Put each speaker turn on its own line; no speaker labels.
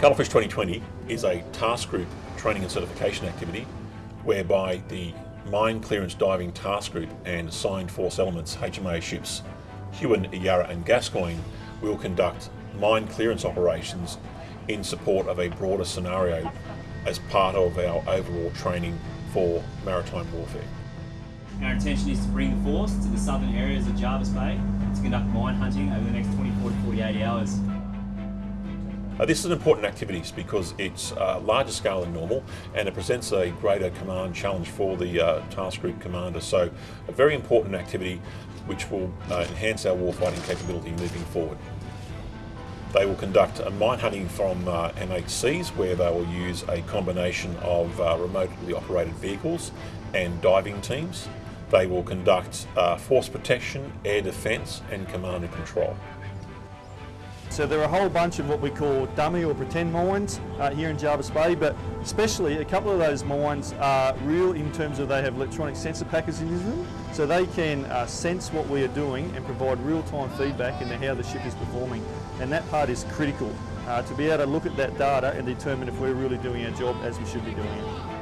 Cuttlefish 2020 is a task group training and certification activity whereby the Mine Clearance Diving Task Group and assigned force elements HMA ships Huon, Yarra and Gascoyne will conduct mine clearance operations in support of a broader scenario as part of our overall training for maritime warfare.
Our intention is to bring the force to the southern areas of Jervis Bay to conduct mine hunting over the next 24 to 48 hours.
Uh, this is an important activity because it's uh, larger scale than normal and it presents a greater command challenge for the uh, task group commander. So a very important activity which will uh, enhance our warfighting capability moving forward. They will conduct a mine hunting from uh, MHCs where they will use a combination of uh, remotely operated vehicles and diving teams. They will conduct force protection, air defence and command and control.
So there are a whole bunch of what we call dummy or pretend mines uh, here in Jervis Bay, but especially a couple of those mines are real in terms of they have electronic sensor packages in them, so they can uh, sense what we are doing and provide real-time feedback into how the ship is performing. And that part is critical uh, to be able to look at that data and determine if we're really doing our job as we should be doing it.